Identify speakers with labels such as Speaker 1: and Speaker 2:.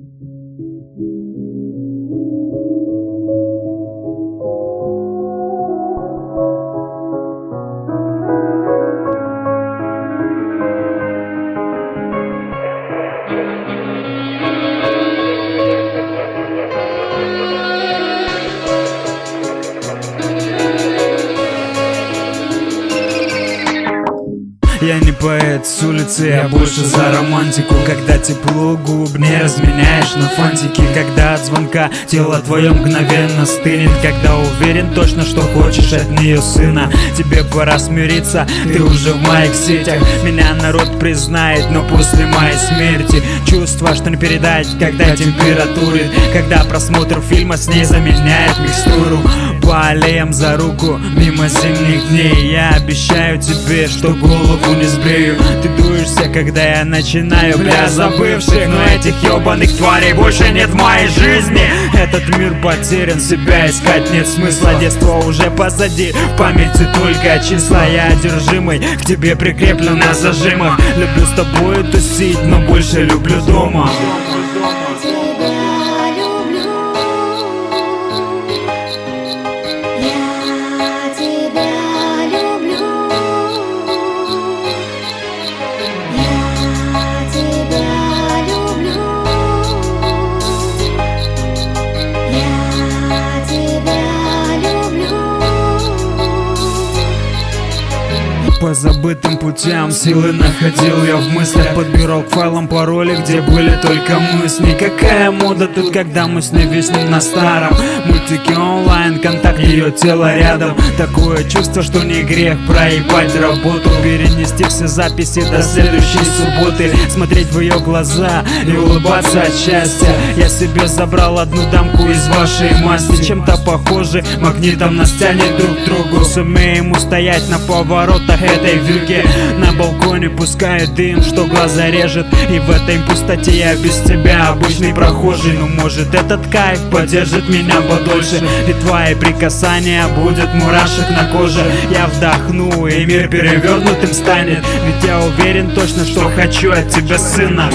Speaker 1: thank you Я не поэт с улицы, я больше за романтику. Когда тепло губ не разменяешь на фантики. Когда от звонка тело твое мгновенно стынет. Когда уверен точно, что хочешь от нее сына. Тебе пора смириться, ты уже в моих сетях. Меня народ признает, но после моей смерти Чувство, что не передать, когда температуры Когда просмотр фильма с ней заменяет микстуру. По аллеям за руку, мимо зимних дней. Я обещаю тебе, что голову голову не сбрею. Ты дуешься, когда я начинаю Бля, забывших, но этих ебаных тварей больше нет в моей жизни. Этот мир потерян, себя искать нет смысла. Детство уже позади, в памяти только числа. Я одержимый, к тебе прикреплен на зажимах. Люблю с тобой тусить, но больше люблю дома По забытым путям. Силы находил я в мыслях Подбирал к файлам пароли, где были только мысли. Какая мода тут, когда мы с ней на старом Мультики онлайн, контакт ее тело рядом. Такое чувство, что не грех проебать работу. Перенести все записи до следующей субботы. Смотреть в ее глаза и улыбаться от счастья. Я себе забрал одну дамку из вашей масти. Чем-то похожи, магнитом нас тянет друг к другу. Сумеем устоять на поворотах этой вилке На балконе пускает дым, что глаза режет. И в этой пустоте я без тебя обычный прохожий. Ну может этот кайф поддержит меня подольше И твои прикасания будет мурашек на коже. Я вдохну и мир перевернутым станет. Ведь я уверен точно, что хочу от тебя сына